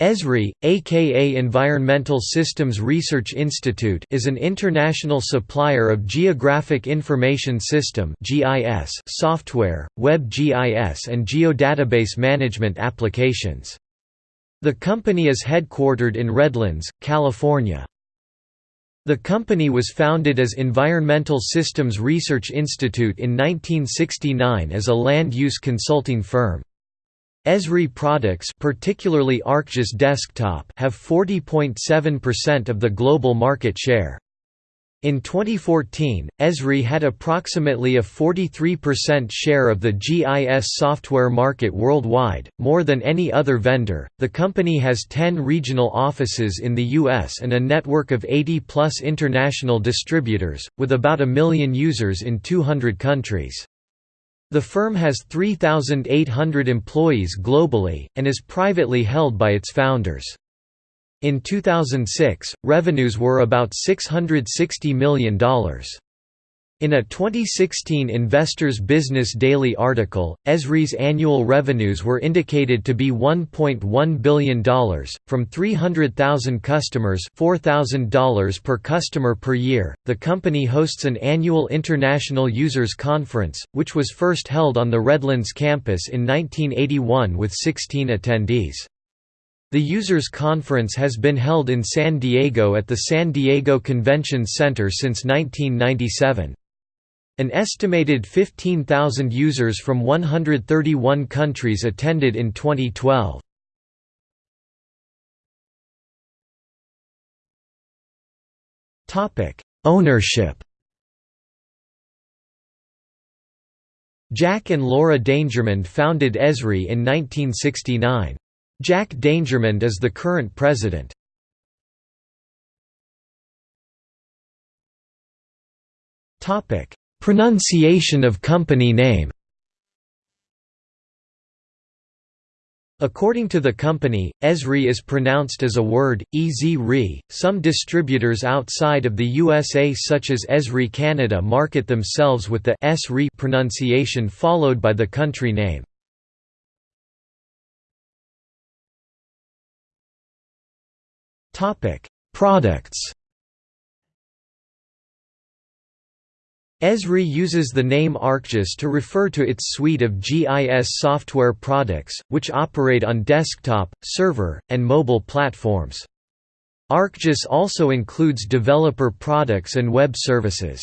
ESRI, aka Environmental Systems Research Institute is an international supplier of Geographic Information System software, Web GIS and geodatabase management applications. The company is headquartered in Redlands, California. The company was founded as Environmental Systems Research Institute in 1969 as a land use consulting firm. Esri products particularly ArcGIS Desktop have 40.7% of the global market share. In 2014, Esri had approximately a 43% share of the GIS software market worldwide, more than any other vendor. The company has 10 regional offices in the US and a network of 80 plus international distributors, with about a million users in 200 countries. The firm has 3,800 employees globally, and is privately held by its founders. In 2006, revenues were about $660 million. In a 2016 Investors Business Daily article, Esri's annual revenues were indicated to be $1.1 billion, from 300,000 customers $4,000 per customer per year. The company hosts an annual International Users Conference, which was first held on the Redlands campus in 1981 with 16 attendees. The Users Conference has been held in San Diego at the San Diego Convention Center since 1997. An estimated 15,000 users from 131 countries attended in 2012. Topic: Ownership. Jack and Laura Dangermond founded Esri in 1969. Jack Dangermond is the current president. Topic: Pronunciation of company name. According to the company, Esri is pronounced as a word, ez Some distributors outside of the USA such as Esri Canada market themselves with the s pronunciation followed by the country name. Products Esri uses the name ArcGIS to refer to its suite of GIS software products, which operate on desktop, server, and mobile platforms. ArcGIS also includes developer products and web services.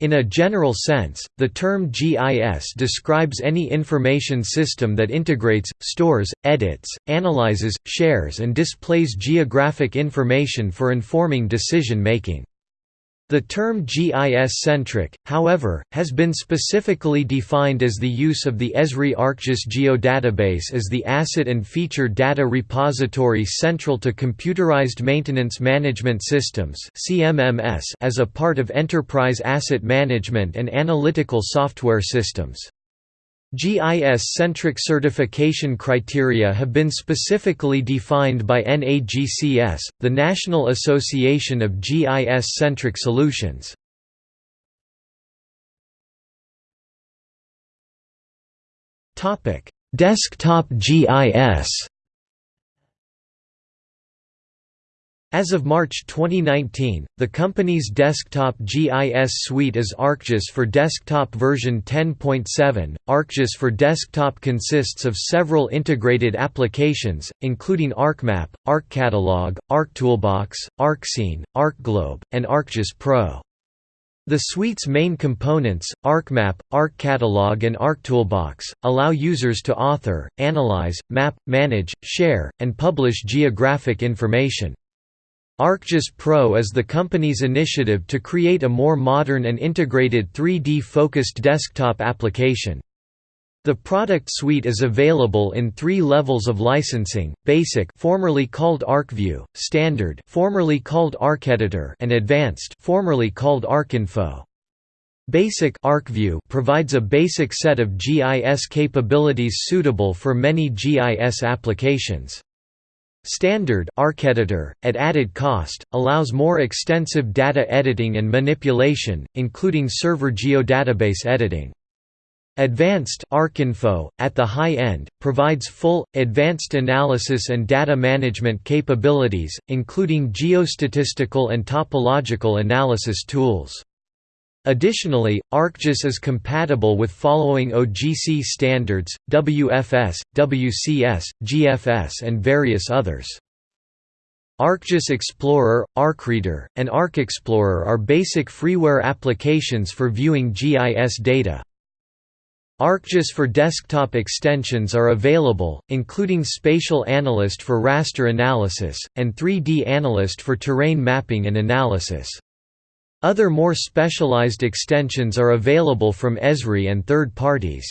In a general sense, the term GIS describes any information system that integrates, stores, edits, analyzes, shares and displays geographic information for informing decision-making. The term GIS-centric, however, has been specifically defined as the use of the Esri ArcGIS geodatabase as the asset and feature data repository central to computerized maintenance management systems as a part of enterprise asset management and analytical software systems. GIS-centric certification criteria have been specifically defined by NAGCS, the National Association of GIS-centric Solutions. Desktop GIS As of March 2019, the company's desktop GIS suite is ArcGIS for Desktop version 10.7. ArcGIS for Desktop consists of several integrated applications, including ArcMap, ArcCatalog, ArcToolbox, ArcScene, ArcGlobe, and ArcGIS Pro. The suite's main components, ArcMap, ArcCatalog and ArcToolbox, allow users to author, analyze, map, manage, share, and publish geographic information. ArcGIS Pro is the company's initiative to create a more modern and integrated 3D-focused desktop application. The product suite is available in three levels of licensing: Basic, formerly called ArcView; Standard, formerly called ArcEditor; and Advanced, formerly called ArcInfo. Basic ArcView provides a basic set of GIS capabilities suitable for many GIS applications. Standard ArcEditor, at added cost, allows more extensive data editing and manipulation, including server geodatabase editing. Advanced ArcInfo, at the high end, provides full, advanced analysis and data management capabilities, including geostatistical and topological analysis tools. Additionally, ArcGIS is compatible with following OGC standards, WFS, WCS, GFS and various others. ArcGIS Explorer, ArcReader, and ArcExplorer are basic freeware applications for viewing GIS data. ArcGIS for desktop extensions are available, including Spatial Analyst for raster analysis, and 3D Analyst for terrain mapping and analysis. Other more specialized extensions are available from Esri and third parties.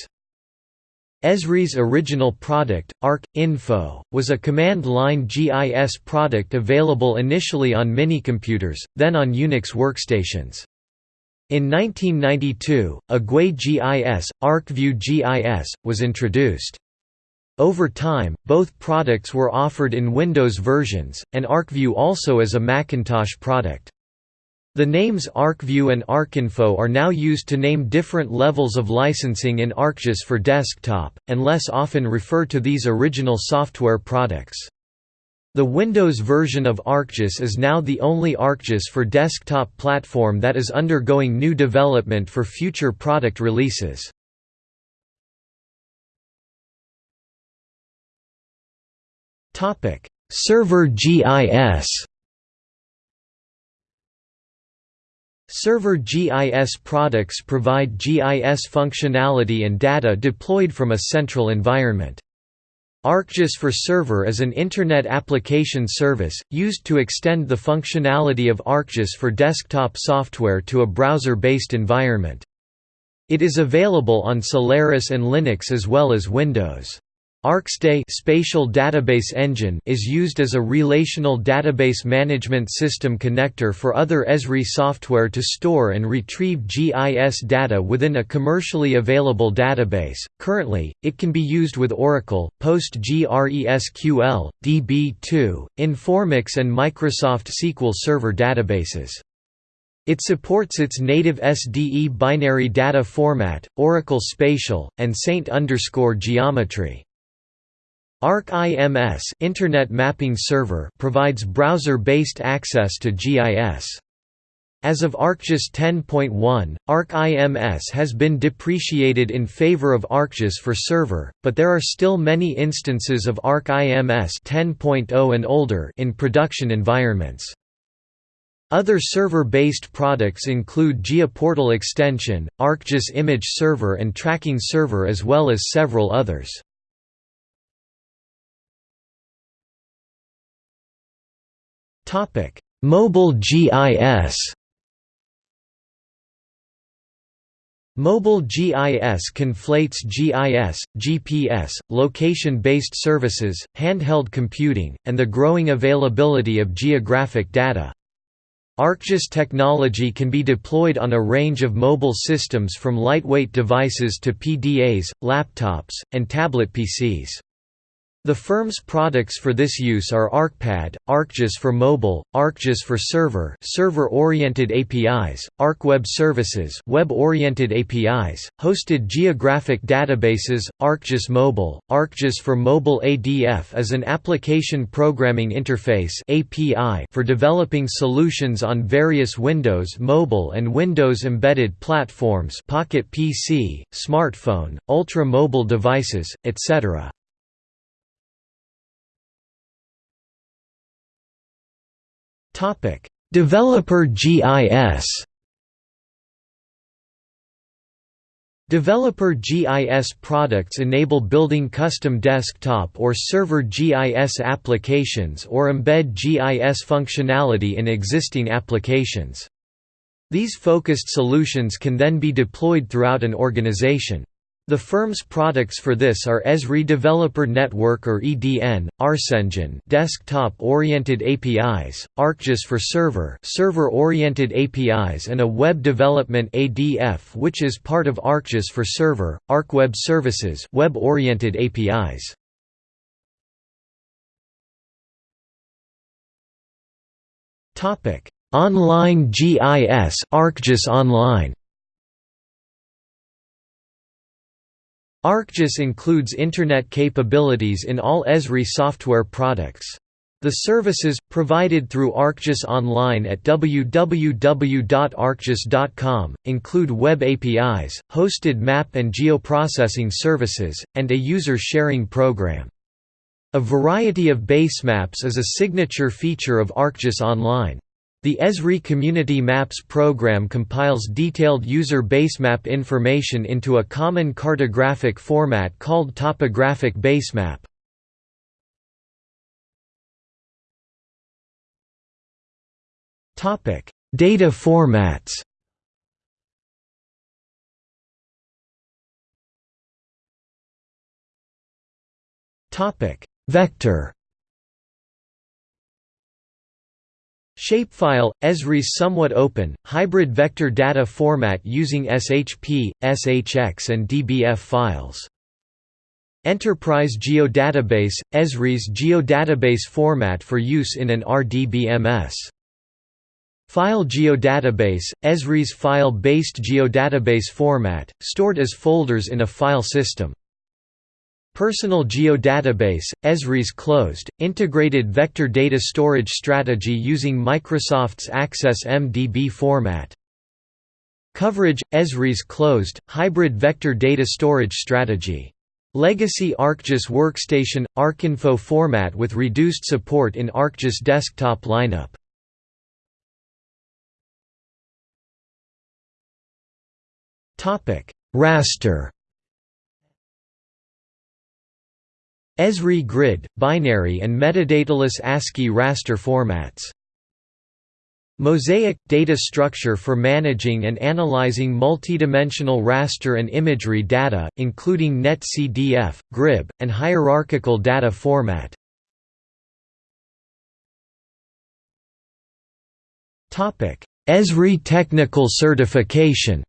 Esri's original product, Arc.info, was a command-line GIS product available initially on minicomputers, then on Unix workstations. In 1992, a GUI GIS, ArcView GIS, was introduced. Over time, both products were offered in Windows versions, and ArcView also as a Macintosh product. The names ArcView and ArcInfo are now used to name different levels of licensing in ArcGIS for desktop, and less often refer to these original software products. The Windows version of ArcGIS is now the only ArcGIS for desktop platform that is undergoing new development for future product releases. Server GIS Server GIS products provide GIS functionality and data deployed from a central environment. ArcGIS for Server is an Internet application service, used to extend the functionality of ArcGIS for desktop software to a browser-based environment. It is available on Solaris and Linux as well as Windows. ArcSDE spatial database engine is used as a relational database management system connector for other Esri software to store and retrieve GIS data within a commercially available database. Currently, it can be used with Oracle, PostgreSQL, DB2, Informix and Microsoft SQL Server databases. It supports its native SDE binary data format, Oracle Spatial, and Saint Geometry. ArcIMS Internet Mapping Server provides browser-based access to GIS. As of ArcGIS 10.1, ArcIMS has been depreciated in favor of ArcGIS for server, but there are still many instances of ArcIMS 10.0 and older in production environments. Other server-based products include GeoPortal Extension, ArcGIS Image Server and Tracking Server as well as several others. Mobile GIS. Mobile GIS conflates GIS, GPS, location-based services, handheld computing, and the growing availability of geographic data. ArcGIS technology can be deployed on a range of mobile systems from lightweight devices to PDAs, laptops, and tablet PCs. The firm's products for this use are ArcPad, ArcGIS for mobile, ArcGIS for server server-oriented APIs, ArcWeb Services web-oriented APIs, hosted geographic databases, ArcGIS Mobile, ArcGIS for mobile ADF is an application programming interface API for developing solutions on various Windows Mobile and Windows embedded platforms Pocket PC, smartphone, ultra-mobile devices, etc. Developer GIS. Developer GIS products enable building custom desktop or server GIS applications or embed GIS functionality in existing applications. These focused solutions can then be deployed throughout an organization. The firm's products for this are Esri Developer Network or EDN, ArcEngine desktop-oriented APIs, ArcGIS for server server-oriented APIs and a Web Development ADF which is part of ArcGIS for server, ArcWeb Services web-oriented APIs. Online GIS ArcGIS Online ArcGIS includes Internet capabilities in all Esri software products. The services, provided through ArcGIS Online at www.arcgis.com, include web APIs, hosted map and geoprocessing services, and a user-sharing program. A variety of basemaps is a signature feature of ArcGIS Online. The Esri Community Maps program compiles detailed user basemap information into a common cartographic format called topographic basemap. Data formats. Vector. Shapefile – Esri's somewhat open, hybrid vector data format using SHP, SHX and DBF files. Enterprise Geodatabase – Esri's geodatabase format for use in an RDBMS. File Geodatabase – Esri's file-based geodatabase format, stored as folders in a file system. Personal Geodatabase, Esri's closed, integrated vector data storage strategy using Microsoft's Access MDB format. Coverage, Esri's closed, hybrid vector data storage strategy. Legacy ArcGIS Workstation, ArcInfo format with reduced support in ArcGIS desktop lineup. Raster Esri grid, binary and metadataless ASCII raster formats. Mosaic – data structure for managing and analyzing multidimensional raster and imagery data, including NetCDF, GRIB, and hierarchical data format. Esri technical certification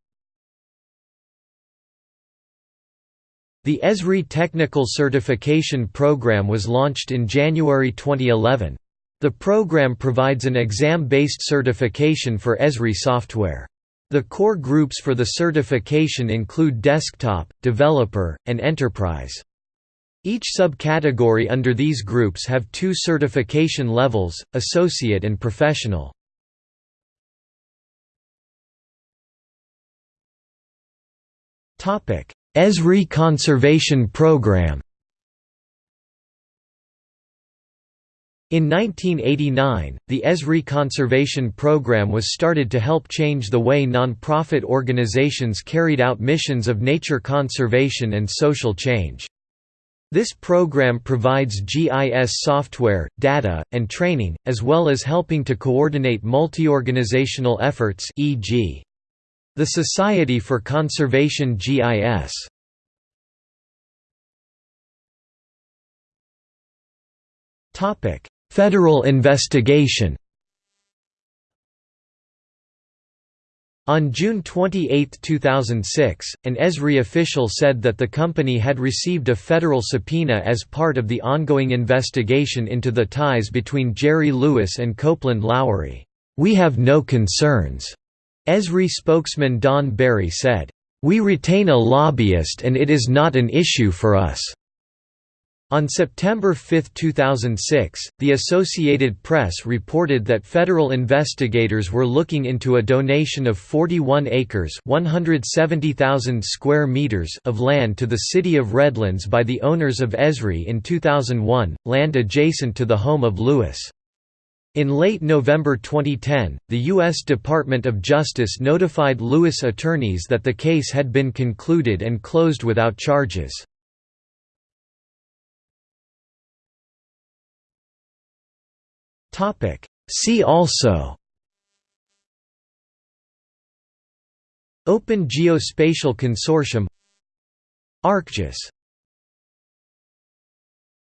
The Esri Technical Certification Program was launched in January 2011. The program provides an exam-based certification for Esri software. The core groups for the certification include desktop, developer, and enterprise. Each subcategory under these groups have two certification levels, associate and professional. Esri Conservation Program In 1989, the Esri Conservation Program was started to help change the way non-profit organizations carried out missions of nature conservation and social change. This program provides GIS software, data, and training, as well as helping to coordinate multi-organizational efforts e.g. The Society for Conservation GIS Federal investigation On June 28, 2006, an Esri official said that the company had received a federal subpoena as part of the ongoing investigation into the ties between Jerry Lewis and Copeland Lowery. "'We have no concerns,' Esri spokesman Don Barry said, "We retain a lobbyist and it is not an issue for us." On September 5, 2006, the Associated Press reported that federal investigators were looking into a donation of 41 acres (170,000 square meters) of land to the city of Redlands by the owners of Esri in 2001, land adjacent to the home of Lewis. In late November 2010, the U.S. Department of Justice notified Lewis attorneys that the case had been concluded and closed without charges. See also Open Geospatial Consortium ArcGIS